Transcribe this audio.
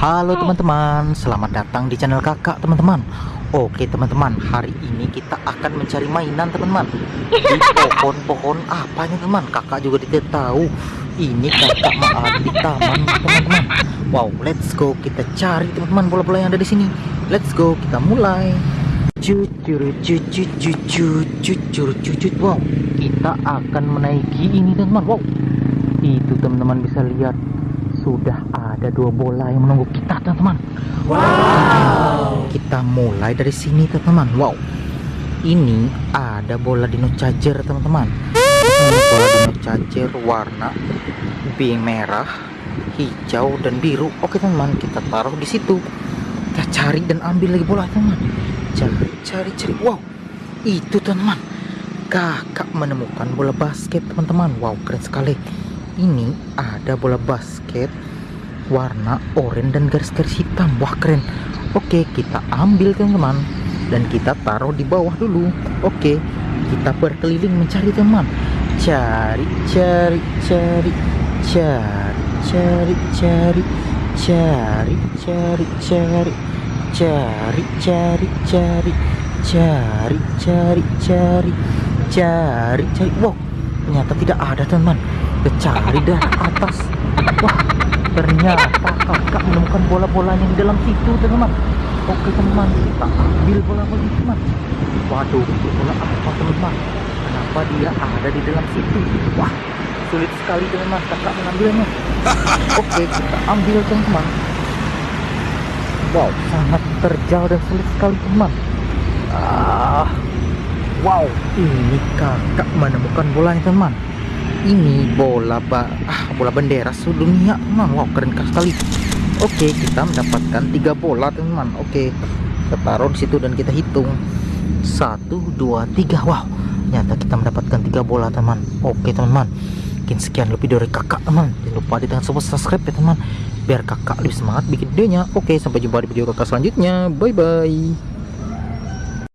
Halo teman-teman, selamat datang di channel kakak teman-teman. Oke teman-teman, hari ini kita akan mencari mainan teman-teman. Di pohon-pohon apa nih teman? Kakak juga tidak tahu. Ini kakak mau di taman teman-teman. Wow, let's go. Kita cari teman-teman bola-bola yang ada di sini. Let's go, kita mulai. Cucur cucur cucur cucur cucur Wow, kita akan menaiki ini teman-teman. Wow, itu teman-teman bisa lihat. Sudah ada dua bola yang menunggu kita teman-teman. Wow. Kita mulai dari sini teman-teman. Wow. Ini ada bola dino charger teman-teman. Bola dino charger warna pink merah hijau dan biru. Oke teman-teman kita taruh di situ. Kita cari dan ambil lagi bola teman cari cari cari. Wow. Itu teman-teman. Kakak menemukan bola basket teman-teman. Wow keren sekali. Ini ada bola basket warna oranye dan garis-garis hitam wah keren oke kita ambil teman-teman dan kita taruh di bawah dulu oke kita berkeliling mencari teman cari cari cari cari cari cari cari cari cari cari cari cari cari cari cari cari cari wow ternyata tidak ada teman kita cari dari atas wah ternyata kakak menemukan bola-bolanya di dalam situ teman-teman. Oke teman kita ambil bola-bola teman waduh bola apa teman-teman? Kenapa dia ada di dalam situ? Wah sulit sekali teman-teman kakak mengambilnya oke kita ambil teman-teman. Wow sangat terjal dan sulit sekali teman ah wow ini kakak menemukan bolanya teman ini bola ba ah, bola bendera seluruh dunia teman wow keren sekali. Oke kita mendapatkan tiga bola teman. Oke kita taruh di situ dan kita hitung. Satu dua tiga. Wow ternyata kita mendapatkan tiga bola teman. Oke teman-teman. Mungkin sekian lebih dari kakak teman. Jangan lupa di tekan tombol subscribe ya teman. Biar kakak lebih semangat bikin videonya. Oke sampai jumpa di video kakak selanjutnya. Bye bye